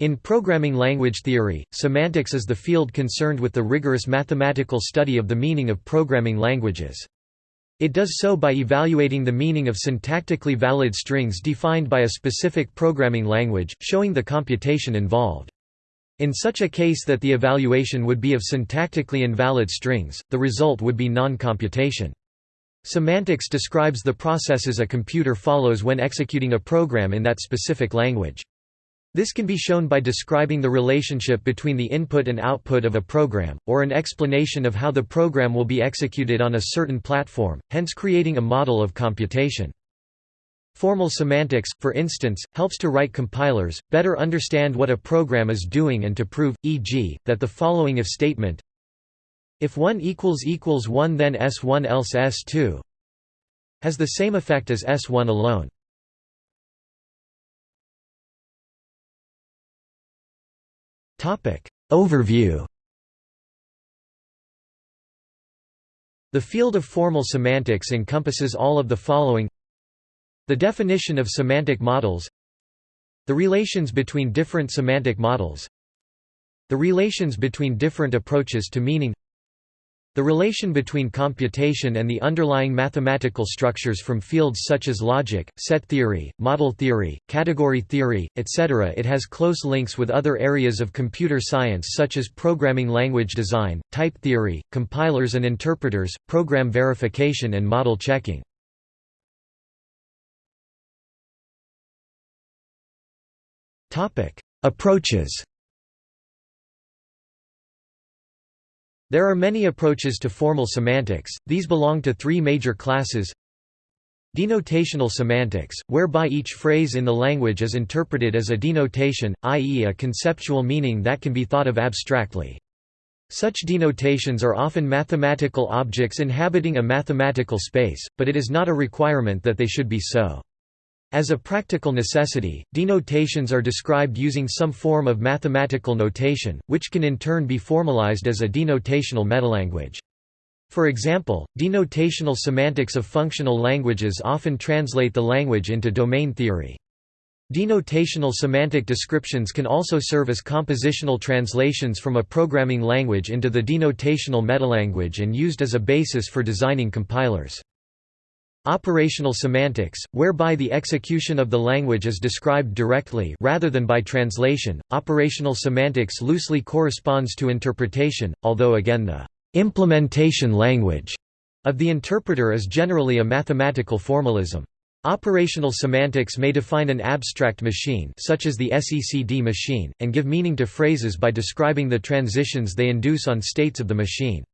In programming language theory, semantics is the field concerned with the rigorous mathematical study of the meaning of programming languages. It does so by evaluating the meaning of syntactically valid strings defined by a specific programming language, showing the computation involved. In such a case that the evaluation would be of syntactically invalid strings, the result would be non-computation. Semantics describes the processes a computer follows when executing a program in that specific language. This can be shown by describing the relationship between the input and output of a program, or an explanation of how the program will be executed on a certain platform, hence creating a model of computation. Formal semantics, for instance, helps to write compilers, better understand what a program is doing and to prove, e.g., that the following if statement if 1 equals equals 1 then S1 else S2 has the same effect as S1 alone. Overview. The field of formal semantics encompasses all of the following. The definition of semantic models. The relations between different semantic models. The relations between different approaches to meaning the relation between computation and the underlying mathematical structures from fields such as logic, set theory, model theory, category theory, etc. It has close links with other areas of computer science such as programming language design, type theory, compilers and interpreters, program verification and model checking. Approaches There are many approaches to formal semantics, these belong to three major classes Denotational semantics, whereby each phrase in the language is interpreted as a denotation, i.e. a conceptual meaning that can be thought of abstractly. Such denotations are often mathematical objects inhabiting a mathematical space, but it is not a requirement that they should be so. As a practical necessity, denotations are described using some form of mathematical notation, which can in turn be formalized as a denotational metalanguage. For example, denotational semantics of functional languages often translate the language into domain theory. Denotational semantic descriptions can also serve as compositional translations from a programming language into the denotational metalanguage and used as a basis for designing compilers. Operational semantics, whereby the execution of the language is described directly rather than by translation. Operational semantics loosely corresponds to interpretation, although again the implementation language of the interpreter is generally a mathematical formalism. Operational semantics may define an abstract machine such as the SECD machine, and give meaning to phrases by describing the transitions they induce on states of the machine.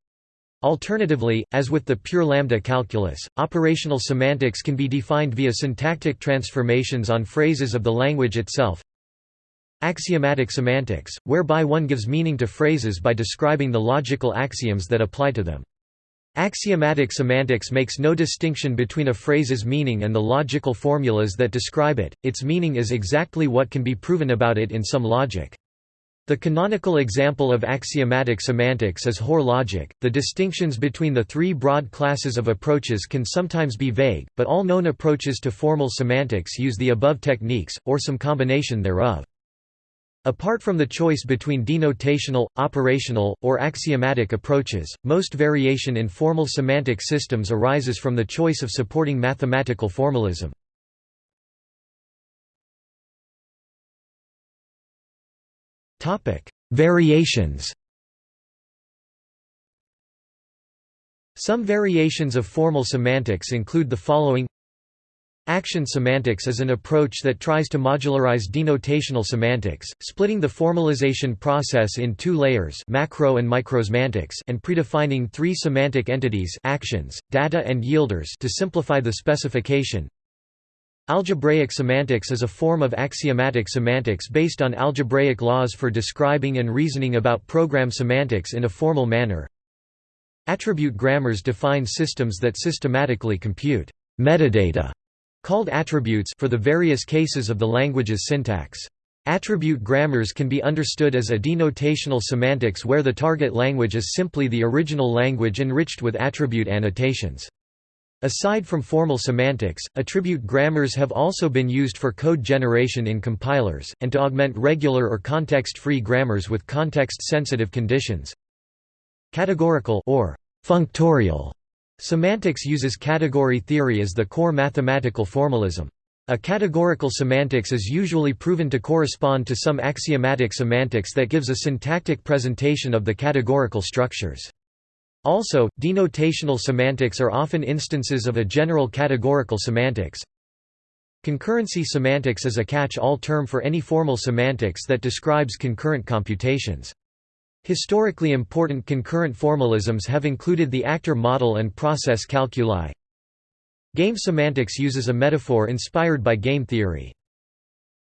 Alternatively, as with the pure lambda calculus, operational semantics can be defined via syntactic transformations on phrases of the language itself. Axiomatic semantics, whereby one gives meaning to phrases by describing the logical axioms that apply to them. Axiomatic semantics makes no distinction between a phrase's meaning and the logical formulas that describe it, its meaning is exactly what can be proven about it in some logic. The canonical example of axiomatic semantics is Hoare logic. The distinctions between the three broad classes of approaches can sometimes be vague, but all known approaches to formal semantics use the above techniques, or some combination thereof. Apart from the choice between denotational, operational, or axiomatic approaches, most variation in formal semantic systems arises from the choice of supporting mathematical formalism. Variations Some variations of formal semantics include the following. Action semantics is an approach that tries to modularize denotational semantics, splitting the formalization process in two layers macro and microsemantics and predefining three semantic entities actions, data and yielders to simplify the specification Algebraic semantics is a form of axiomatic semantics based on algebraic laws for describing and reasoning about program semantics in a formal manner. Attribute grammars define systems that systematically compute metadata, called attributes for the various cases of the language's syntax. Attribute grammars can be understood as a denotational semantics where the target language is simply the original language enriched with attribute annotations. Aside from formal semantics, attribute grammars have also been used for code generation in compilers, and to augment regular or context-free grammars with context-sensitive conditions. Categorical or functorial semantics uses category theory as the core mathematical formalism. A categorical semantics is usually proven to correspond to some axiomatic semantics that gives a syntactic presentation of the categorical structures. Also, denotational semantics are often instances of a general categorical semantics. Concurrency semantics is a catch-all term for any formal semantics that describes concurrent computations. Historically important concurrent formalisms have included the actor model and process calculi. Game semantics uses a metaphor inspired by game theory.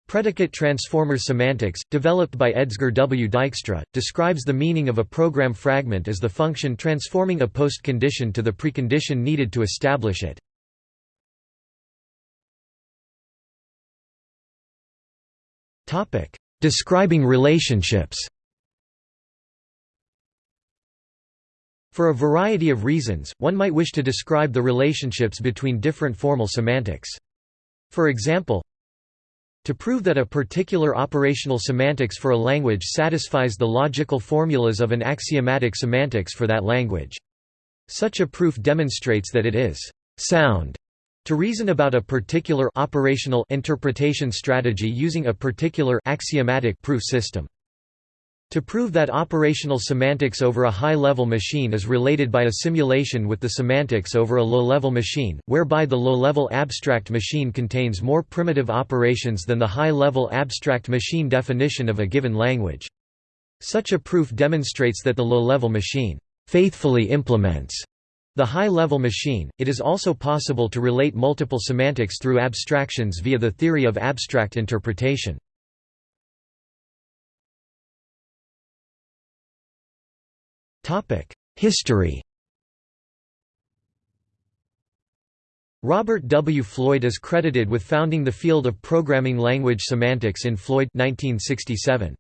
Predicate transformer semantics, developed by Edsger W. Dijkstra, describes the meaning of a program fragment as the function transforming a post-condition to the precondition needed to establish it. Describing relationships For a variety of reasons, one might wish to describe the relationships between different formal semantics. For example, to prove that a particular operational semantics for a language satisfies the logical formulas of an axiomatic semantics for that language. Such a proof demonstrates that it is sound to reason about a particular operational interpretation strategy using a particular axiomatic proof system. To prove that operational semantics over a high-level machine is related by a simulation with the semantics over a low-level machine, whereby the low-level abstract machine contains more primitive operations than the high-level abstract machine definition of a given language. Such a proof demonstrates that the low-level machine faithfully implements the high-level machine. It is also possible to relate multiple semantics through abstractions via the theory of abstract interpretation. History. Robert W. Floyd is credited with founding the field of programming language semantics in Floyd 1967.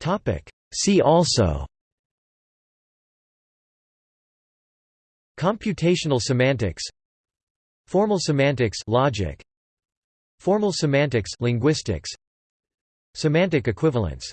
Topic: See also. Computational semantics. Formal semantics logic. Formal semantics linguistics Semantic equivalence